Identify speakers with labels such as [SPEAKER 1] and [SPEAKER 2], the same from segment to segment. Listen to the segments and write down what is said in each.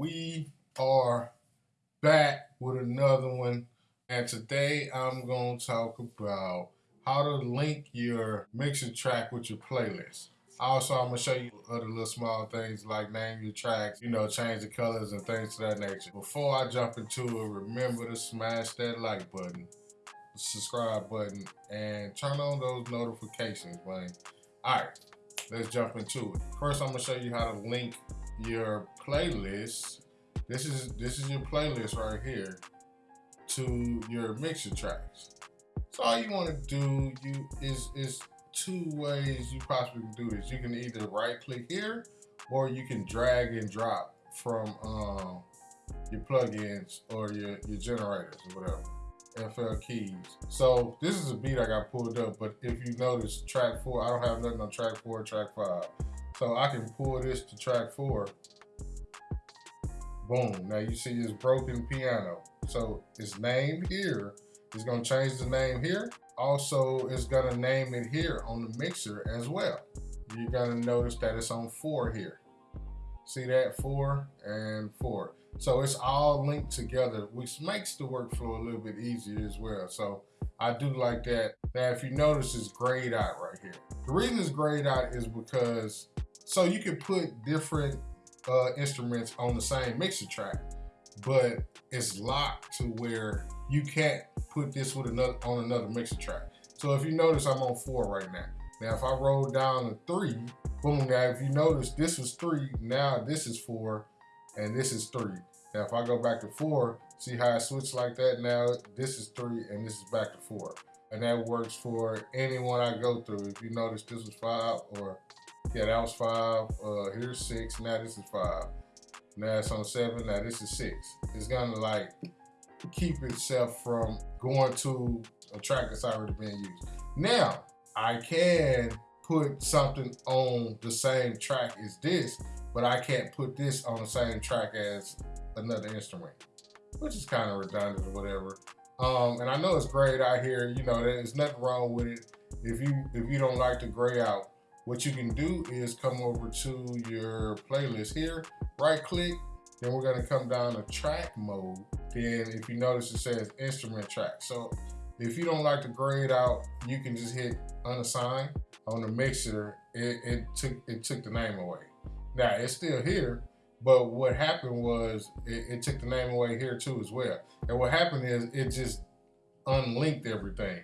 [SPEAKER 1] we are back with another one and today I'm going to talk about how to link your mixing track with your playlist. Also, I'm going to show you other little small things like name your tracks, you know, change the colors and things to that nature. Before I jump into it, remember to smash that like button, subscribe button, and turn on those notifications, man. Alright, let's jump into it. First, I'm going to show you how to link your playlist. This is this is your playlist right here to your mixer tracks. So all you want to do you is is two ways you possibly can do this. You can either right click here or you can drag and drop from um, your plugins or your, your generators or whatever. FL keys. So this is a beat I got pulled up, but if you notice track four, I don't have nothing on track four, track five. So I can pull this to track four. Boom. Now you see this broken piano. So it's named here. It's gonna change the name here. Also, it's gonna name it here on the mixer as well. You're gonna notice that it's on four here. See that, four and four. So it's all linked together, which makes the workflow a little bit easier as well. So I do like that. Now, if you notice, it's grayed out right here. The reason it's grayed out is because so you can put different uh, instruments on the same mixer track, but it's locked to where you can't put this with another on another mixer track. So if you notice, I'm on four right now. Now, if I roll down to three, boom, now if you notice, this was three, now this is four, and this is three. Now, if I go back to four, see how I switch like that? Now, this is three, and this is back to four. And that works for anyone I go through. If you notice, this was five, or yeah, that was five. Uh, here's six. Now this is five. Now it's on seven. Now this is six. It's gonna like keep itself from going to a track that's already been used. Now I can put something on the same track as this, but I can't put this on the same track as another instrument, which is kind of redundant or whatever. Um, and I know it's grayed out here. You know, there's nothing wrong with it. If you if you don't like the gray out, what you can do is come over to your playlist here, right click, then we're gonna come down to track mode. Then if you notice it says instrument track. So if you don't like to grade out, you can just hit unassigned on the mixer. It, it took it took the name away. Now it's still here, but what happened was it, it took the name away here too as well. And what happened is it just unlinked everything.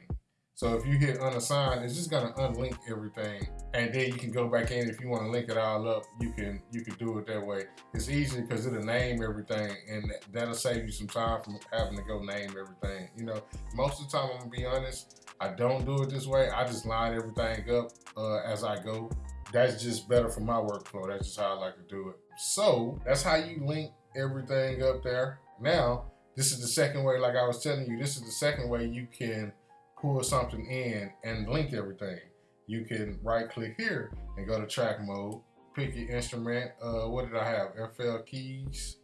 [SPEAKER 1] So if you hit unassigned, it's just gonna unlink everything. And then you can go back in if you wanna link it all up, you can you can do it that way. It's easy because it'll name everything and that'll save you some time from having to go name everything. You know, most of the time, I'm gonna be honest, I don't do it this way. I just line everything up uh, as I go. That's just better for my workflow. That's just how I like to do it. So that's how you link everything up there. Now, this is the second way, like I was telling you, this is the second way you can pull something in and link everything. You can right click here and go to track mode, pick your instrument. Uh, what did I have? FL keys.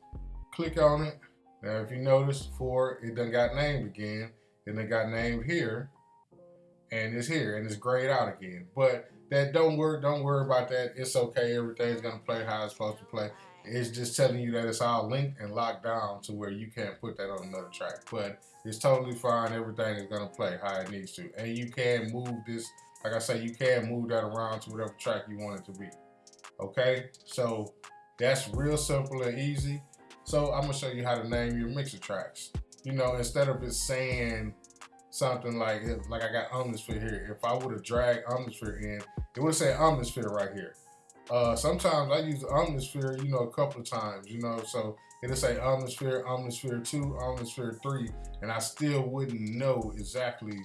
[SPEAKER 1] Click on it. Now, if you notice, four it done got named again, and it got named here, and it's here, and it's grayed out again. But that don't work. Don't worry about that. It's okay. Everything's gonna play how it's supposed to play. It's just telling you that it's all linked and locked down to where you can't put that on another track. But it's totally fine. Everything is gonna play how it needs to. And you can move this, like I say, you can move that around to whatever track you want it to be. Okay, so that's real simple and easy. So I'm gonna show you how to name your mixer tracks. You know, instead of it saying something like, like I got Omnisphere here, if I would have dragged Omnisphere in, it would say Omnisphere right here. Uh, sometimes I use Omnisphere, you know, a couple of times, you know, so it'll say Omnisphere, Omnisphere 2, Omnisphere 3, and I still wouldn't know exactly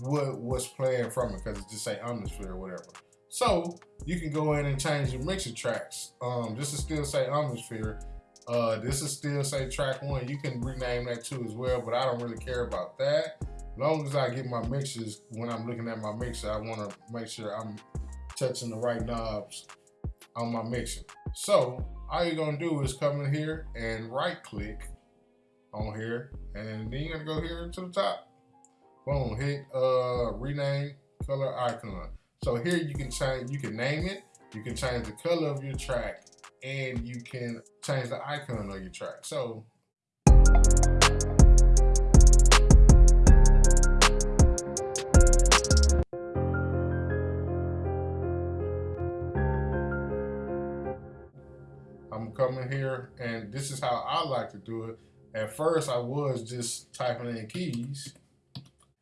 [SPEAKER 1] what was playing from it because it just say Omnisphere or whatever. So you can go in and change your mixer tracks. Um, this is still say Omnisphere. Uh, this is still say track one. You can rename that too as well, but I don't really care about that. As long as I get my mixes, when I'm looking at my mixer, I want to make sure I'm touching the right knobs on my mixer. So all you're gonna do is come in here and right click on here and then you're gonna go here to the top. Boom, hit uh, rename color icon. So here you can change, you can name it, you can change the color of your track and you can change the icon of your track. So I'm coming here and this is how I like to do it. At first I was just typing in keys.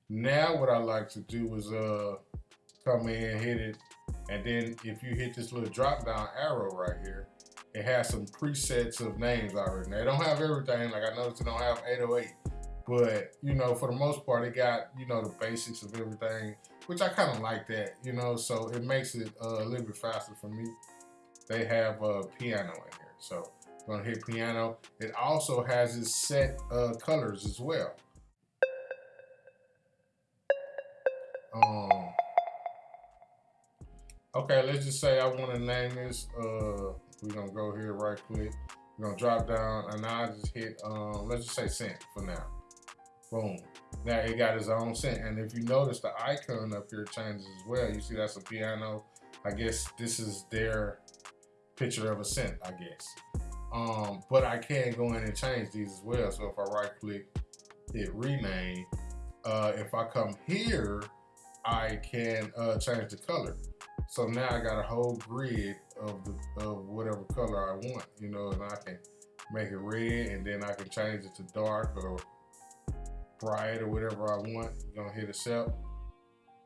[SPEAKER 1] Now what I like to do is uh come in, hit it, and then if you hit this little drop down arrow right here, it has some presets of names already. Now, they don't have everything, like I noticed it don't have 808, but you know, for the most part, it got, you know, the basics of everything, which I kind of like that, you know, so it makes it uh, a little bit faster for me. They have a piano in here, so I'm gonna hit piano. It also has its set uh, colors as well. Um, okay, let's just say I want to name this. Uh, we're gonna go here, right click. We're gonna drop down, and I just hit. Um, let's just say synth for now. Boom. Now it got its own synth, and if you notice, the icon up here changes as well. You see that's a piano. I guess this is their picture of a synth. I guess. Um, but I can go in and change these as well. So if I right click, hit rename. Uh, if I come here I can uh, change the color. So now I got a whole grid of the of whatever color I want, you know, and I can make it red and then I can change it to dark or bright or whatever I want. You're gonna hit accept.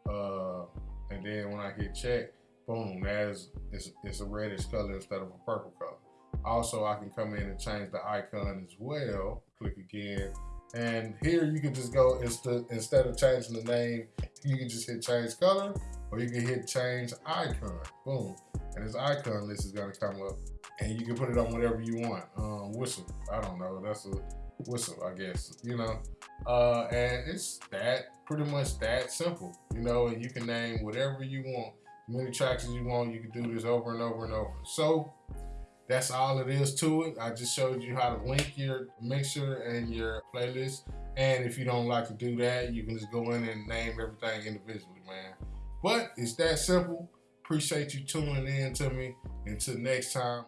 [SPEAKER 1] Uh, and then when I hit check, boom, that's it's, it's a reddish color instead of a purple color. Also, I can come in and change the icon as well. Click again. And here you can just go, instead of changing the name, you can just hit change color or you can hit change icon. Boom. And this icon list is gonna come up and you can put it on whatever you want. Um, whistle, I don't know, that's a whistle, I guess, you know. Uh, and it's that, pretty much that simple, you know, and you can name whatever you want, many tracks as you want, you can do this over and over and over. So that's all it is to it. I just showed you how to link your mixer and your playlist. And if you don't like to do that, you can just go in and name everything individually, man. But it's that simple. Appreciate you tuning in to me. Until next time.